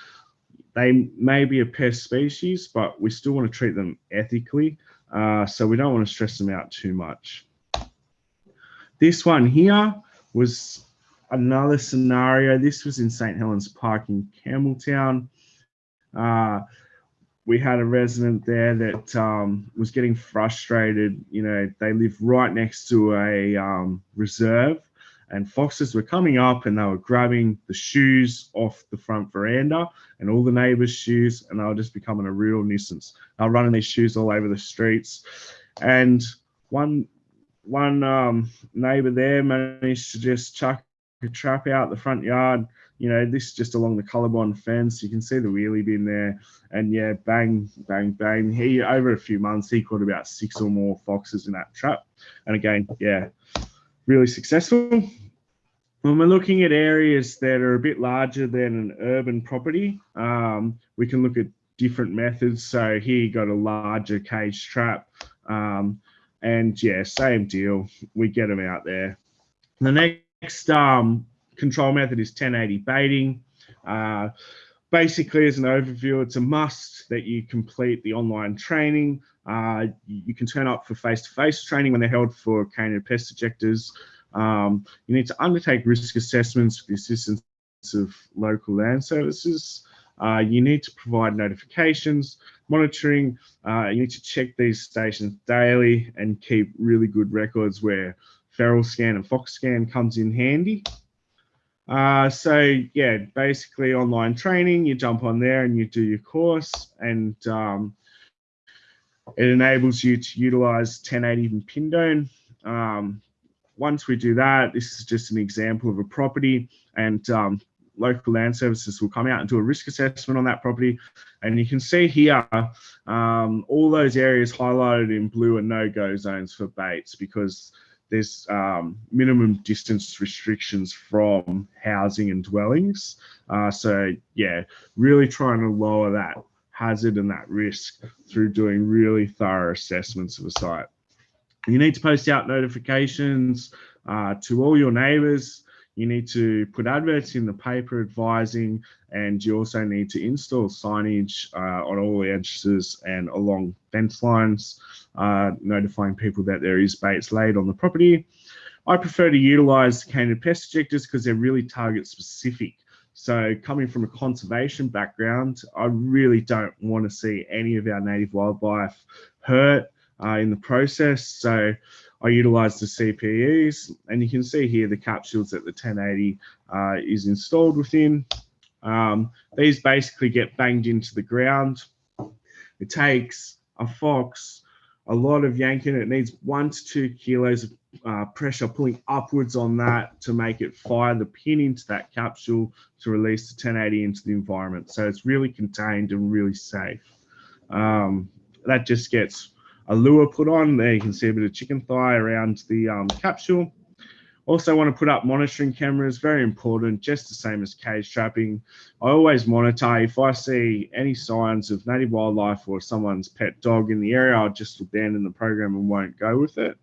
They may be a pest species, but we still want to treat them ethically. Uh, so we don't want to stress them out too much. This one here was another scenario. This was in St. Helens Park in Campbelltown. Uh, we had a resident there that um, was getting frustrated. You know, they live right next to a um, reserve, and foxes were coming up and they were grabbing the shoes off the front veranda and all the neighbors' shoes, and they were just becoming a real nuisance. They were running these shoes all over the streets, and one one um, neighbor there managed to just chuck a trap out the front yard you know, this is just along the Colorbond fence. You can see the wheelie bin there. And yeah, bang, bang, bang. He, over a few months, he caught about six or more foxes in that trap. And again, yeah, really successful. When we're looking at areas that are a bit larger than an urban property, um, we can look at different methods. So here you got a larger cage trap. Um, and yeah, same deal. We get them out there. The next um, control method is 1080 baiting. Uh, basically, as an overview, it's a must that you complete the online training. Uh, you can turn up for face-to-face -face training when they're held for canid pest ejectors. Um, you need to undertake risk assessments with the assistance of local land services. Uh, you need to provide notifications, monitoring. Uh, you need to check these stations daily and keep really good records where feral scan and fox scan comes in handy. Uh, so yeah, basically online training, you jump on there and you do your course and um, it enables you to utilize 1080 and Pindone. Um, once we do that, this is just an example of a property and um, local land services will come out and do a risk assessment on that property. And you can see here, um, all those areas highlighted in blue are no-go zones for baits because there's um, minimum distance restrictions from housing and dwellings. Uh, so yeah, really trying to lower that hazard and that risk through doing really thorough assessments of a site. You need to post out notifications uh, to all your neighbours. You need to put adverts in the paper advising, and you also need to install signage uh, on all the edges and along fence lines, uh, notifying people that there is baits laid on the property. I prefer to utilize canid pest ejectors because they're really target specific. So coming from a conservation background, I really don't want to see any of our native wildlife hurt uh, in the process. So I utilize the CPEs and you can see here the capsules that the 1080 uh, is installed within. Um, these basically get banged into the ground. It takes a fox a lot of yanking. It needs one to two kilos of uh, pressure pulling upwards on that to make it fire the pin into that capsule to release the 1080 into the environment. So it's really contained and really safe. Um, that just gets a lure put on. There you can see a bit of chicken thigh around the um, capsule. Also want to put up monitoring cameras, very important, just the same as cage trapping. I always monitor if I see any signs of native wildlife or someone's pet dog in the area, I'll just abandon the program and won't go with it.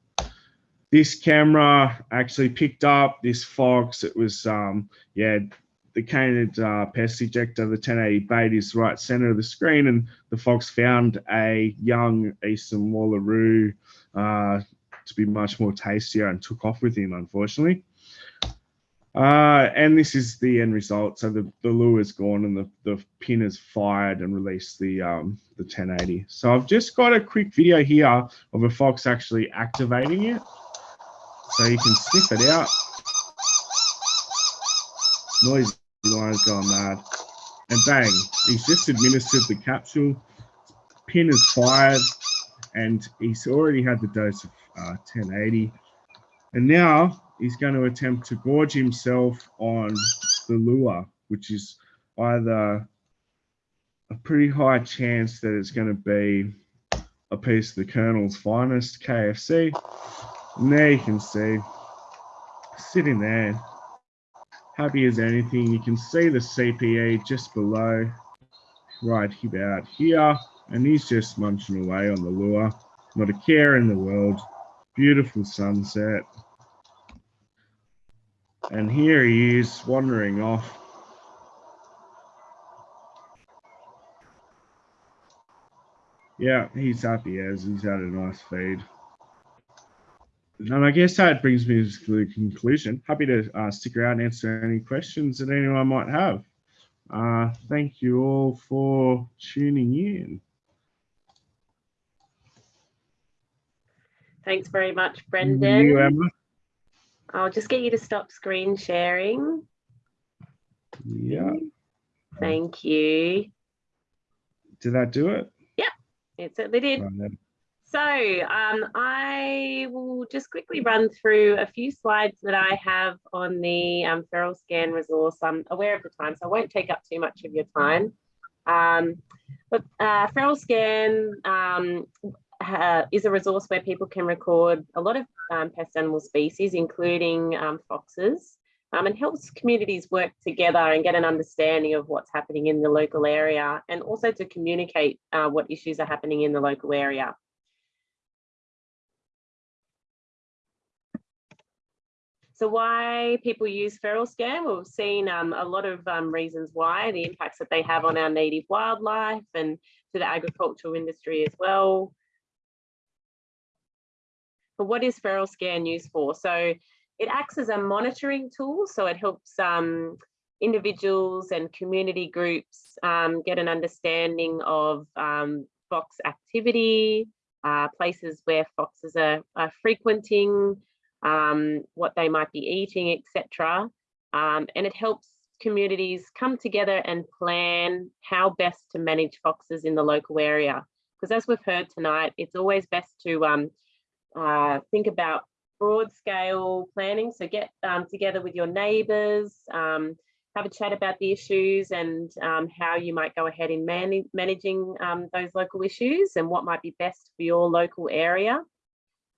This camera actually picked up this fox. It was, um, yeah, the canid uh, pest ejector, the 1080 bait is right center of the screen and the fox found a young eastern wallaroo uh, to be much more tastier and took off with him, unfortunately. Uh, and this is the end result. So the, the lure is gone and the, the pin is fired and released the, um, the 1080. So I've just got a quick video here of a fox actually activating it. So you can sniff it out. Noise lines going mad. And bang, he's just administered the capsule. Pin is fired and he's already had the dose of uh, 1080. And now he's going to attempt to gorge himself on the lure, which is either a pretty high chance that it's going to be a piece of the Colonel's finest KFC. There you can see, sitting there, happy as anything. You can see the CPE just below, right about here. And he's just munching away on the lure. Not a care in the world. Beautiful sunset. And here he is wandering off. Yeah, he's happy as he's had a nice feed. And I guess that brings me to the conclusion. Happy to uh, stick around and answer any questions that anyone might have. Uh, thank you all for tuning in. Thanks very much, Brendan. You. Emma. I'll just get you to stop screen sharing. Yeah. Thank you. Did that do it? Yeah, it certainly did. So um, I will just quickly run through a few slides that I have on the um, Feral Scan resource. I'm aware of the time, so I won't take up too much of your time. Um, but uh, Feral Scan um, is a resource where people can record a lot of um, pest animal species, including um, foxes, and helps communities work together and get an understanding of what's happening in the local area and also to communicate uh, what issues are happening in the local area. So why people use feral scan? We've seen um, a lot of um, reasons why, the impacts that they have on our native wildlife and to the agricultural industry as well. But what is feral scan used for? So it acts as a monitoring tool. So it helps um, individuals and community groups um, get an understanding of um, fox activity, uh, places where foxes are, are frequenting, um, what they might be eating, etc. Um, and it helps communities come together and plan how best to manage foxes in the local area. Because as we've heard tonight, it's always best to um, uh, think about broad scale planning. So get um, together with your neighbours, um, have a chat about the issues and um, how you might go ahead in man managing um, those local issues and what might be best for your local area.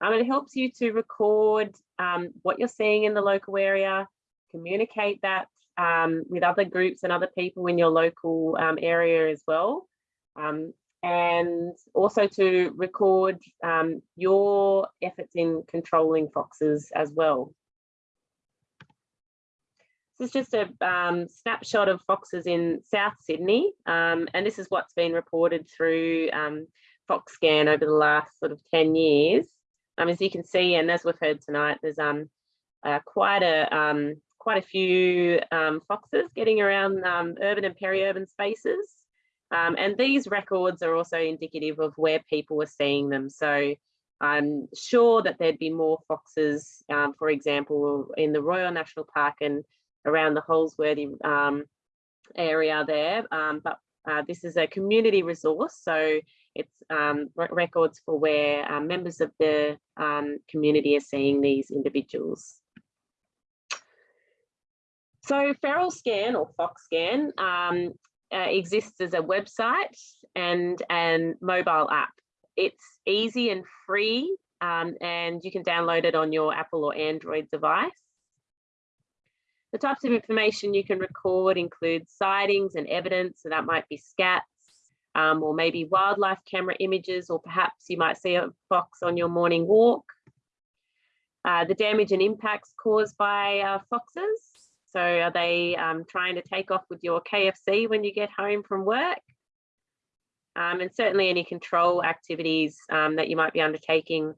Um, it helps you to record um, what you're seeing in the local area, communicate that um, with other groups and other people in your local um, area as well. and also to record your efforts in controlling foxes as well. This is just a um, snapshot of foxes in South Sydney, um, and this is what's been reported through um, FoxScan over the last sort of 10 years. Um, as you can see, and as we've heard tonight, there's um, uh, quite a um, quite a few foxes getting around urban and peri-urban spaces. and these records are also indicative of where people are seeing them. So I'm sure that there'd be more foxes, for example, in the Royal National Park and around the Holsworthy um, area there. Um, but uh, this is a community resource, so it's um, records for where uh, members of the um, community are seeing these individuals. So Feral Scan or FoxScan um, uh, exists as a website and an mobile app. It's easy and free um, and you can download it on your Apple or Android device. The types of information you can record include sightings and evidence, so that might be scats, um, or maybe wildlife camera images, or perhaps you might see a fox on your morning walk. Uh, the damage and impacts caused by uh, foxes. So are they um, trying to take off with your KFC when you get home from work? um, and certainly any control activities um, that you might be undertaking.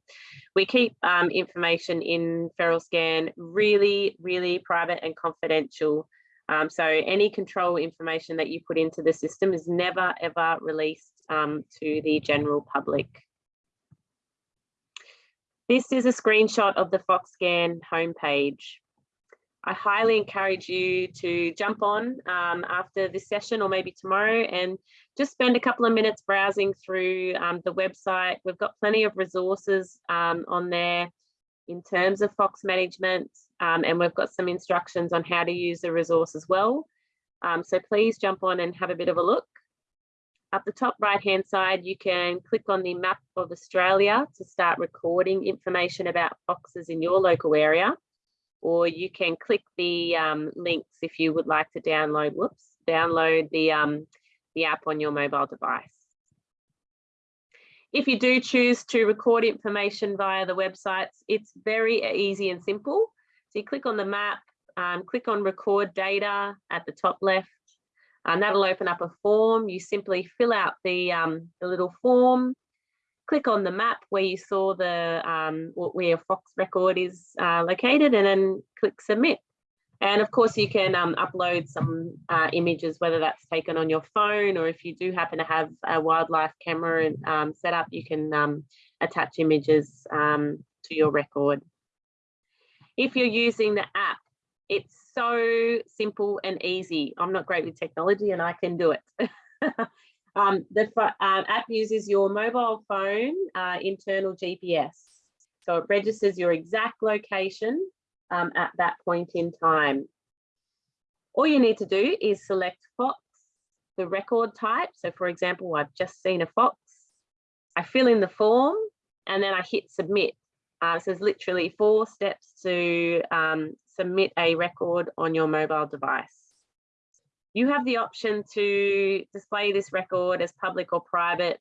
We keep um, information in Feral Scan really, really private and confidential. Um, so any control information that you put into the system is never, ever released um, to the general public. This is a screenshot of the FoxScan homepage. I highly encourage you to jump on um, after this session or maybe tomorrow and just spend a couple of minutes browsing through um, the website. We've got plenty of resources um, on there in terms of Fox management um, and we've got some instructions on how to use the resource as well. Um, so please jump on and have a bit of a look. Up the top right hand side, you can click on the map of Australia to start recording information about foxes in your local area or you can click the um, links if you would like to download, whoops, download the, um, the app on your mobile device. If you do choose to record information via the websites, it's very easy and simple. So you click on the map, um, click on record data at the top left, and that'll open up a form. You simply fill out the, um, the little form, click on the map where you saw the um, where Fox record is uh, located and then click submit. And of course you can um, upload some uh, images, whether that's taken on your phone or if you do happen to have a wildlife camera um, set up, you can um, attach images um, to your record. If you're using the app, it's so simple and easy. I'm not great with technology and I can do it. <laughs> Um, the uh, app uses your mobile phone uh, internal GPS. So it registers your exact location um, at that point in time. All you need to do is select Fox, the record type. So for example, I've just seen a Fox. I fill in the form and then I hit submit. Uh, so there's literally four steps to um, submit a record on your mobile device. You have the option to display this record as public or private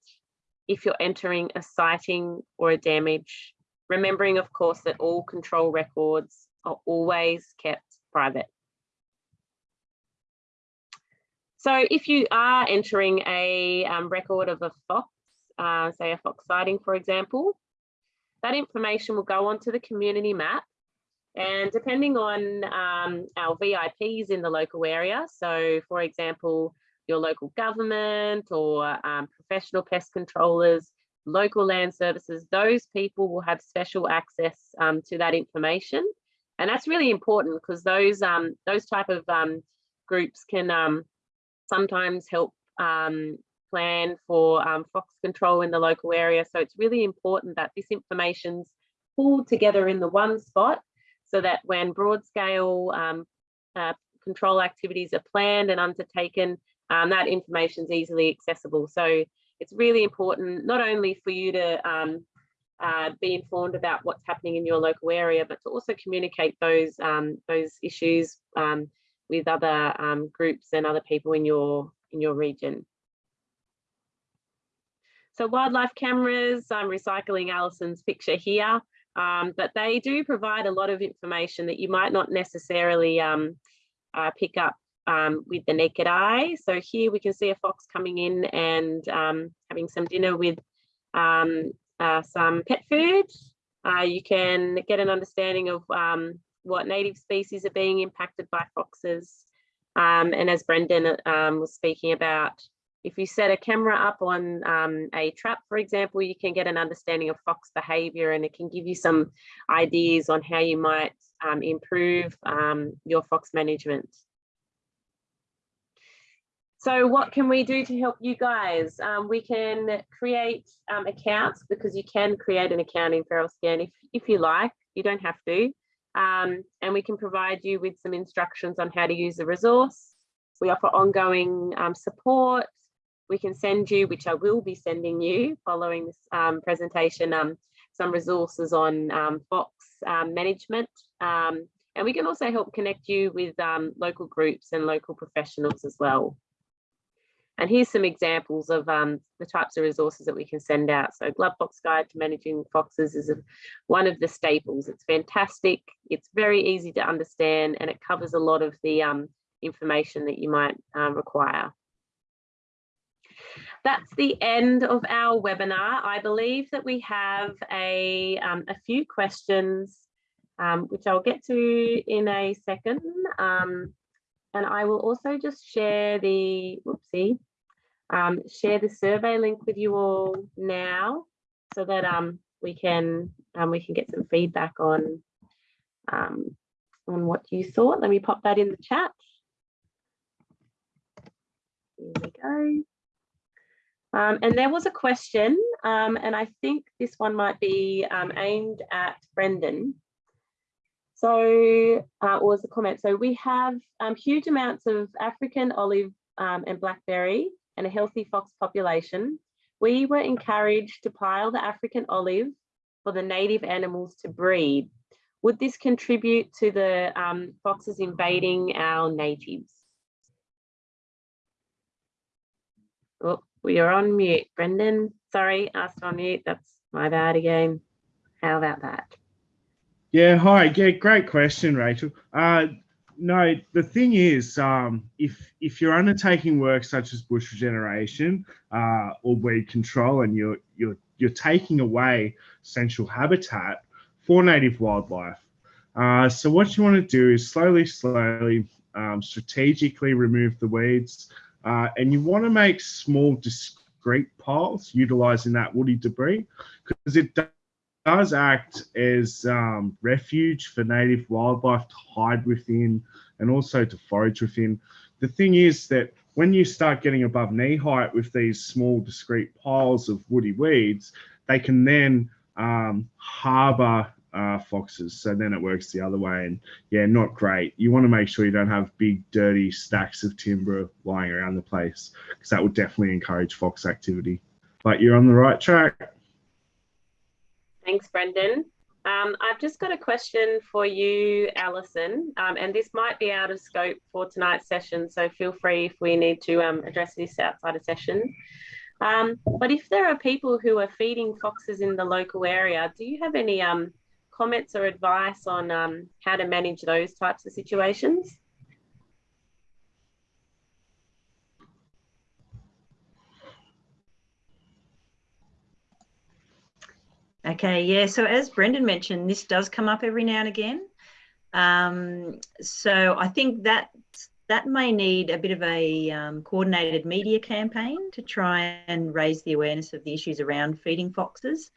if you're entering a sighting or a damage, remembering of course that all control records are always kept private. So if you are entering a um, record of a fox, uh, say a fox sighting, for example, that information will go onto the community map And depending on um, our VIPs in the local area, so for example, your local government or um, professional pest controllers, local land services, those people will have special access um, to that information. And that's really important because those um, those type of um, groups can um, sometimes help plan for um, fox control in the local area. So it's really important that this information's pulled together in the one spot so that when broad scale um, uh, control activities are planned and undertaken, um, that information is easily accessible. So it's really important not only for you to um, uh, be informed about what's happening in your local area, but to also communicate those um, those issues um, with other um, groups and other people in your in your region. So wildlife cameras, I'm recycling Alison's picture here, um, but they do provide a lot of information that you might not necessarily um, uh, pick up um, with the naked eye. So here we can see a fox coming in and um, having some dinner with um, uh, some pet food. Uh, you can get an understanding of um, what native species are being impacted by foxes. and as Brendan was speaking about, if you set a camera up on um, a trap, for example, you can get an understanding of fox behavior and it can give you some ideas on how you might um, improve um, your fox management. So what can we do to help you guys? Um, we can create um, accounts because you can create an account in Feral Scan if, if you like, you don't have to. Um, and we can provide you with some instructions on how to use the resource. We offer ongoing support we can send you, which I will be sending you following this um, presentation, um, some resources on um, Fox um, management. Um, and we can also help connect you with um, local groups and local professionals as well. And here's some examples of the types of resources that we can send out. So Glovebox Guide to Managing Foxes is a, one of the staples. It's fantastic. It's very easy to understand and it covers a lot of the information that you might require that's the end of our webinar. I believe that we have a, um, a few questions, um, which I'll get to in a second. Um, and I will also just share the, whoopsie, um, share the survey link with you all now so that um, we can um, we can get some feedback on on what you thought. Let me pop that in the chat. Here we go. Um, and there was a question, um, and I think this one might be um, aimed at Brendan. So, uh, was the comment. So we have um, huge amounts of African olive um, and blackberry and a healthy fox population. We were encouraged to pile the African olive for the native animals to breed. Would this contribute to the um, foxes invading our natives? Oh, you're on mute, Brendan. Sorry, asked on mute. That's my bad again. How about that? Yeah, hi. Yeah, great question, Rachel. Uh, no, the thing is, um, if if you're undertaking work such as bush regeneration uh, or weed control, and you're you're you're taking away essential habitat for native wildlife, uh, so what you want to do is slowly, slowly, um, strategically remove the weeds, uh, and you want to make small discrete piles utilizing that woody debris because it does act as um, refuge for native wildlife to hide within and also to forage within. The thing is that when you start getting above knee height with these small discrete piles of woody weeds, they can then um, harbor uh, foxes. So then it works the other way. And yeah, not great. You want to make sure you don't have big, dirty stacks of timber lying around the place because that would definitely encourage fox activity. But you're on the right track. Thanks, Brendan. Um, I've just got a question for you, Alison, um, and this might be out of scope for tonight's session, so feel free if we need to um, address this outside of session. Um, but if there are people who are feeding foxes in the local area, do you have any um, comments or advice on um, how to manage those types of situations? Okay, yeah, so as Brendan mentioned, this does come up every now and again. Um, so I think that that may need a bit of a um, coordinated media campaign to try and raise the awareness of the issues around feeding foxes.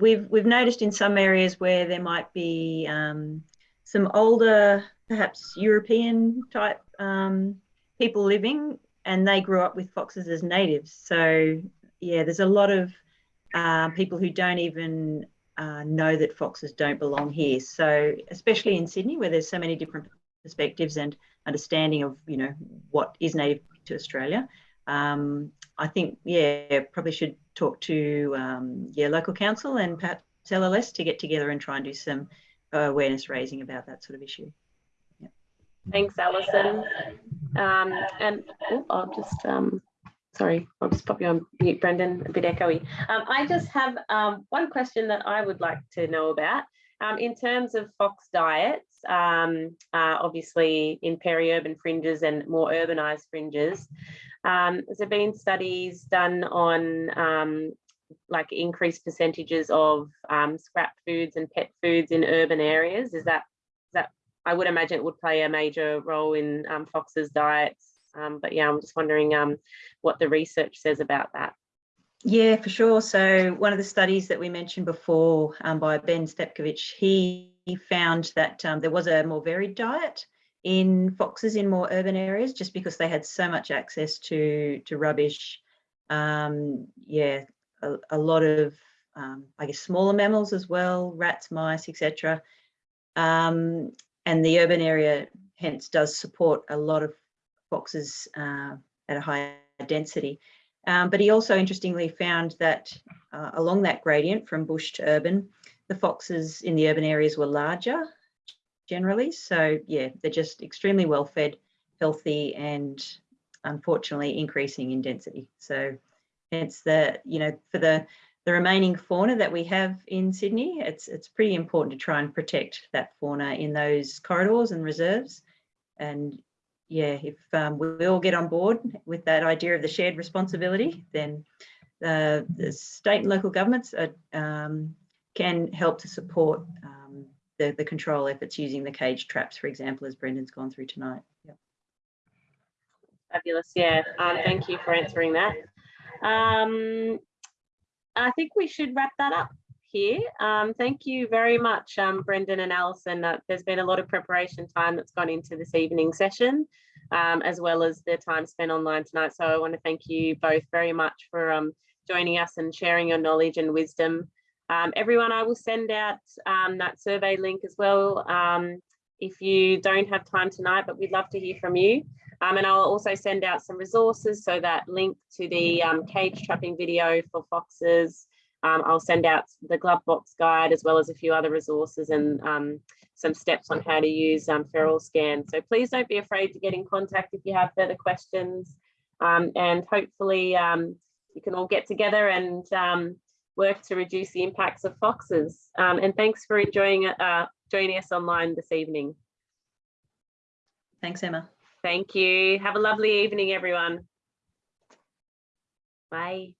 We've we've noticed in some areas where there might be um, some older, perhaps European type um, people living, and they grew up with foxes as natives. So yeah, there's a lot of uh, people who don't even uh, know that foxes don't belong here. So especially in Sydney, where there's so many different perspectives and understanding of you know what is native to Australia. Um, I think yeah, probably should talk to um, yeah local council and perhaps LLS to get together and try and do some awareness raising about that sort of issue. Thanks, Alison. Um, and oh, I'll just, um, sorry, I'll just pop you on mute, Brendan, a bit echoey. Um, I just have um, one question that I would like to know about. Um, in terms of fox diets, um, uh, obviously in peri-urban fringes and more urbanized fringes, um, has there been studies done on um, like increased percentages of um, scrap foods and pet foods in urban areas? Is that is that I would imagine it would play a major role in um, foxes' diets. Um, but yeah, I'm just wondering um, what the research says about that. Yeah, for sure. So one of the studies that we mentioned before by Ben Stepkovitch, he found that there was a more varied diet in foxes in more urban areas just because they had so much access to to rubbish. Um, yeah, a, a, lot of, um, I guess, smaller mammals as well, rats, mice, etc. Um, and the urban area hence does support a lot of foxes uh, at a higher density. Um, but he also interestingly found that uh, along that gradient from bush to urban, the foxes in the urban areas were larger generally. So yeah, they're just extremely well fed, healthy, and unfortunately increasing in density. So hence the, you know, for the, the remaining fauna that we have in Sydney, it's, it's pretty important to try and protect that fauna in those corridors and reserves. And yeah, if um, we all get on board with that idea of the shared responsibility, then uh, the state and local governments are, um, can help to support um, the, the control efforts using the cage traps, for example, as Brendan's gone through tonight. Fabulous, yeah. Um, thank you for answering that. Um, I think we should wrap that up here. Um, thank you very much, um, Brendan and Alison. Uh, there's been a lot of preparation time that's gone into this evening session, um, as well as the time spent online tonight. So I want to thank you both very much for um, joining us and sharing your knowledge and wisdom. Um, everyone, I will send out um, that survey link as well if you don't have time tonight, but we'd love to hear from you. and I'll also send out some resources, so that link to the cage trapping video for foxes, um, I'll send out the glove box guide as well as a few other resources and um, some steps on how to use um, FeralScan. So please don't be afraid to get in contact if you have further questions um, and hopefully um, you can all get together and um, work to reduce the impacts of foxes. and thanks for enjoying uh, joining us online this evening. Thanks, Emma. Thank you. Have a lovely evening, everyone. Bye.